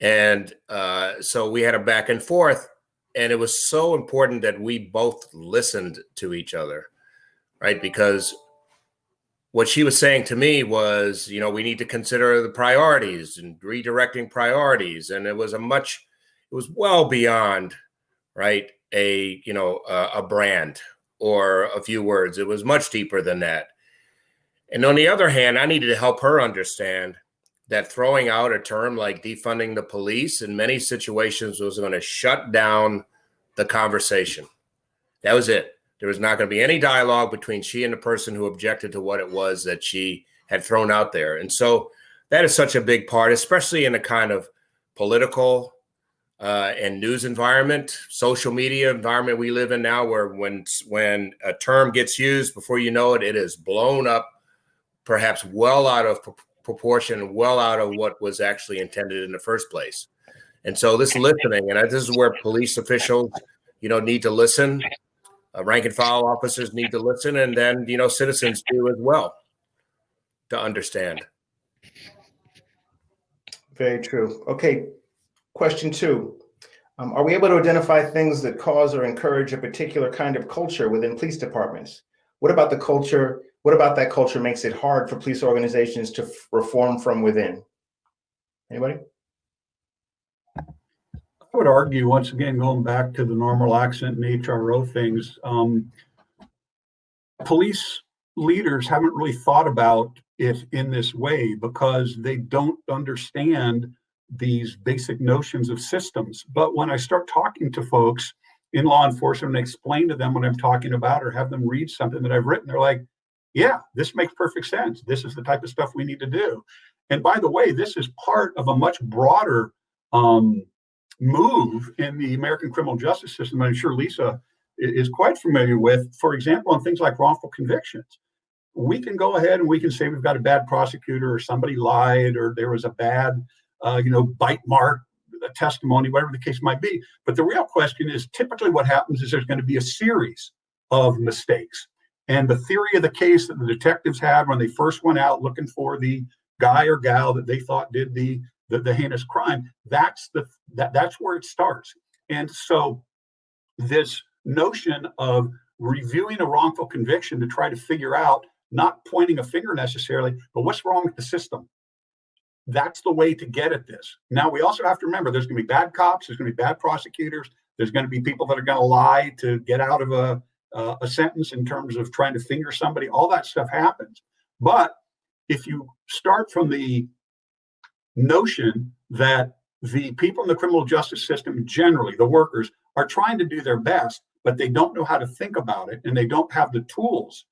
And uh, so we had a back and forth and it was so important that we both listened to each other right? Because what she was saying to me was, you know, we need to consider the priorities and redirecting priorities. And it was a much, it was well beyond, right, a, you know, a, a brand or a few words. It was much deeper than that. And on the other hand, I needed to help her understand that throwing out a term like defunding the police in many situations was going to shut down the conversation. That was it. There was not going to be any dialogue between she and the person who objected to what it was that she had thrown out there. And so that is such a big part, especially in a kind of political uh, and news environment, social media environment we live in now, where when when a term gets used, before you know it, it is blown up, perhaps well out of proportion, well out of what was actually intended in the first place. And so this listening, and this is where police officials, you know, need to listen. Uh, rank and file officers need to listen, and then you know citizens do as well to understand. Very true. Okay, question two. Um, are we able to identify things that cause or encourage a particular kind of culture within police departments? What about the culture? What about that culture makes it hard for police organizations to reform from within? Anybody? I would argue, once again, going back to the normal accident and HRO things, um, police leaders haven't really thought about it in this way because they don't understand these basic notions of systems. But when I start talking to folks in law enforcement and explain to them what I'm talking about or have them read something that I've written, they're like, yeah, this makes perfect sense. This is the type of stuff we need to do. And by the way, this is part of a much broader um, move in the American criminal justice system. I'm sure Lisa is quite familiar with, for example, on things like wrongful convictions. We can go ahead and we can say we've got a bad prosecutor or somebody lied or there was a bad, uh, you know, bite mark testimony, whatever the case might be. But the real question is typically what happens is there's going to be a series of mistakes. And the theory of the case that the detectives had when they first went out looking for the guy or gal that they thought did the the, the heinous crime that's the that that's where it starts. And so this notion of reviewing a wrongful conviction to try to figure out not pointing a finger necessarily but what's wrong with the system? That's the way to get at this. Now we also have to remember there's going to be bad cops there's going to be bad prosecutors there's going to be people that are going to lie to get out of a uh, a sentence in terms of trying to finger somebody. All that stuff happens. But if you start from the notion that the people in the criminal justice system, generally the workers, are trying to do their best, but they don't know how to think about it and they don't have the tools.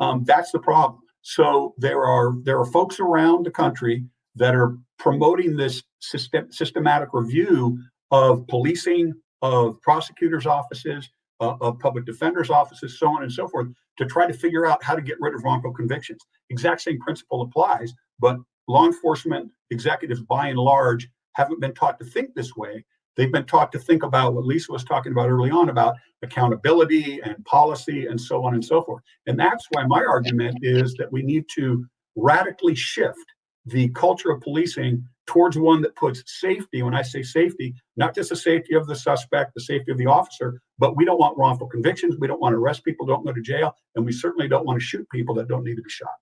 Um, that's the problem. So there are there are folks around the country that are promoting this system, systematic review of policing, of prosecutors' offices, uh, of public defenders' offices, so on and so forth, to try to figure out how to get rid of wrongful convictions. Exact same principle applies, but law enforcement executives, by and large, haven't been taught to think this way. They've been taught to think about what Lisa was talking about early on about accountability and policy and so on and so forth. And that's why my argument is that we need to radically shift the culture of policing towards one that puts safety, when I say safety, not just the safety of the suspect, the safety of the officer, but we don't want wrongful convictions. We don't want to arrest people, don't go to jail, and we certainly don't want to shoot people that don't need to be shot.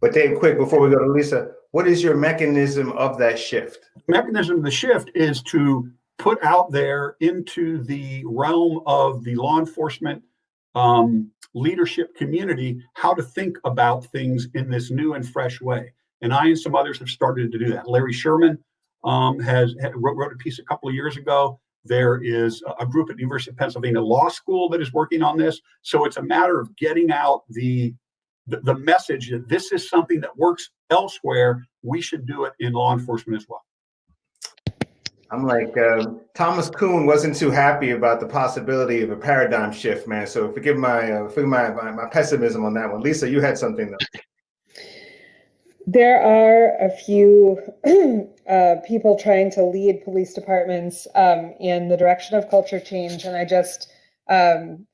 But Dave, quick before we go to Lisa, what is your mechanism of that shift? Mechanism of the shift is to put out there into the realm of the law enforcement um, leadership community how to think about things in this new and fresh way. And I and some others have started to do that. Larry Sherman um, has wrote, wrote, a piece a couple of years ago. There is a group at the University of Pennsylvania Law School that is working on this. So it's a matter of getting out the the, the message that this is something that works elsewhere, we should do it in law enforcement as well. I'm like uh, Thomas Kuhn wasn't too happy about the possibility of a paradigm shift, man. So forgive my uh, forgive my, my, my pessimism on that one. Lisa, you had something though. There are a few uh, people trying to lead police departments um, in the direction of culture change, and I just um,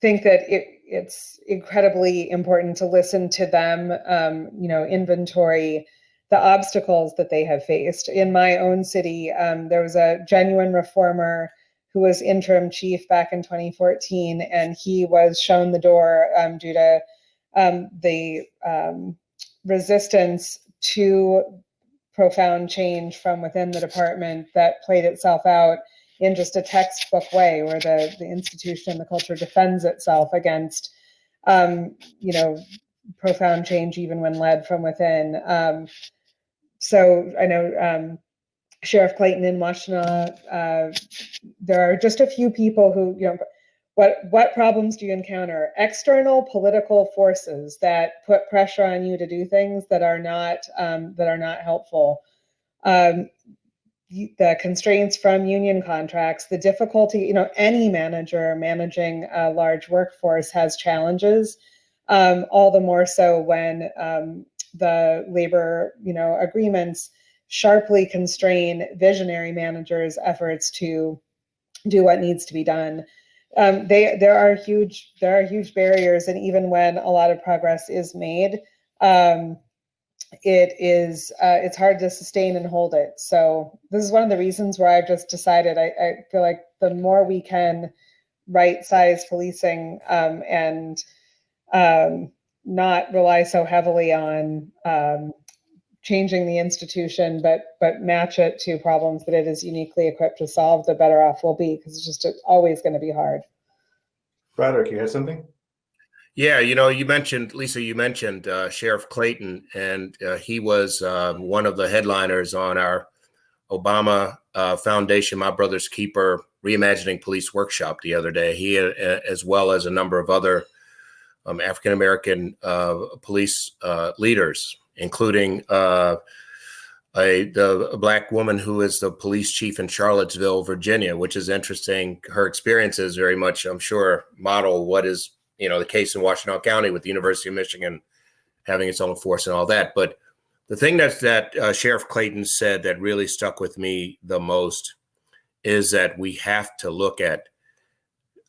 think that it it's incredibly important to listen to them, um, you know, inventory the obstacles that they have faced. In my own city, um, there was a genuine reformer who was interim chief back in 2014, and he was shown the door um, due to um, the um, resistance to profound change from within the department that played itself out in just a textbook way where the, the institution, the culture defends itself against, um, you know, profound change even when led from within. Um, so I know um, Sheriff Clayton in Washtenaw, uh, there are just a few people who, you know, what what problems do you encounter? External political forces that put pressure on you to do things that are not um, that are not helpful. Um, the constraints from union contracts, the difficulty, you know, any manager managing a large workforce has challenges. Um, all the more so when um, the labor, you know, agreements sharply constrain visionary managers' efforts to do what needs to be done. Um, they there are huge there are huge barriers, and even when a lot of progress is made, um, it is uh, it's hard to sustain and hold it. So this is one of the reasons where I've just decided I, I feel like the more we can right size policing um, and um, not rely so heavily on um, changing the institution, but but match it to problems that it is uniquely equipped to solve, the better off we'll be because it's just always going to be hard. Broderick, you had something? Yeah, you know, you mentioned Lisa. You mentioned uh, Sheriff Clayton, and uh, he was uh, one of the headliners on our Obama uh, Foundation, My Brother's Keeper, reimagining police workshop the other day. He, uh, as well as a number of other um, African American uh, police leaders, including a the a black woman who is the police chief in Charlottesville, Virginia, which is interesting. Her experiences very much, I'm sure, model what is you know the case in Washtenaw County with the University of Michigan having its own force and all that. But the thing that that uh, Sheriff Clayton said that really stuck with me the most is that we have to look at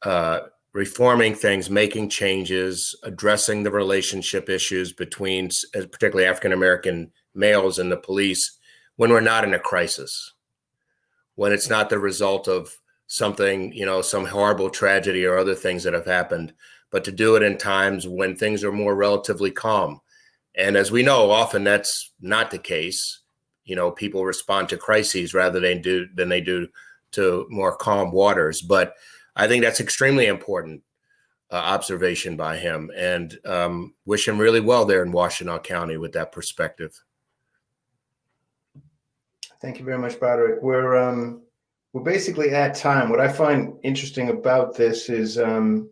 uh, reforming things, making changes, addressing the relationship issues between, particularly African American males and the police, when we're not in a crisis, when it's not the result of something, you know, some horrible tragedy or other things that have happened but to do it in times when things are more relatively calm. And as we know, often that's not the case. You know, people respond to crises rather than do than they do to more calm waters. But I think that's extremely important uh, observation by him, and um, wish him really well there in Washtenaw County with that perspective. Thank you very much, Broderick. We're um, we're basically at time. What I find interesting about this is um,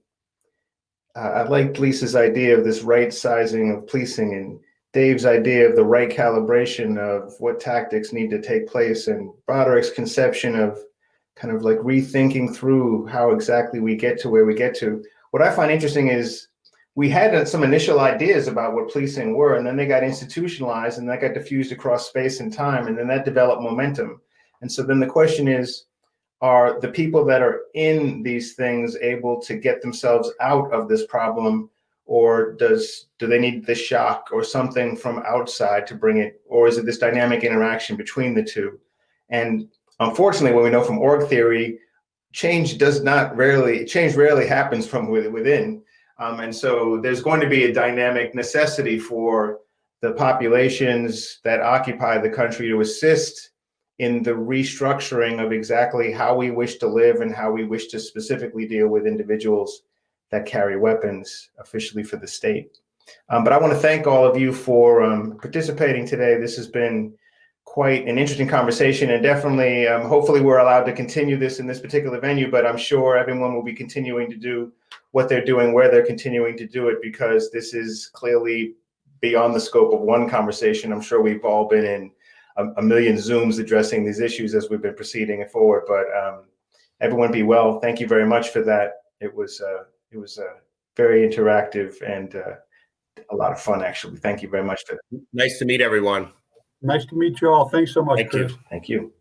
Uh, I liked Lisa's idea of this right sizing of policing and Dave's idea of the right calibration of what tactics need to take place and Broderick's conception of kind of like rethinking through how exactly we get to where we get to. What I find interesting is we had some initial ideas about what policing were, and then they got institutionalized and that got diffused across space and time, and then that developed momentum. And so then the question is, are the people that are in these things able to get themselves out of this problem? Or does do they need the shock or something from outside to bring it? Or is it this dynamic interaction between the two? And unfortunately what we know from org theory change does not rarely change rarely happens from within. Um, and so there's going to be a dynamic necessity for the populations that occupy the country to assist in the restructuring of exactly how we wish to live and how we wish to specifically deal with individuals that carry weapons officially for the state. Um, but I want to thank all of you for um, participating today. This has been quite an interesting conversation and definitely, um, hopefully we're allowed to continue this in this particular venue, but I'm sure everyone will be continuing to do what they're doing, where they're continuing to do it, because this is clearly beyond the scope of one conversation. I'm sure we've all been in a, a, million Zooms addressing these issues as we've been proceeding forward. But um, everyone be well. Thank you very much for that. It was uh, it was uh, very interactive and uh, a lot of fun, actually. Thank you very much for that. Nice to meet everyone. Nice to meet you all. Thanks so much, Thank Chris. you. Thank you.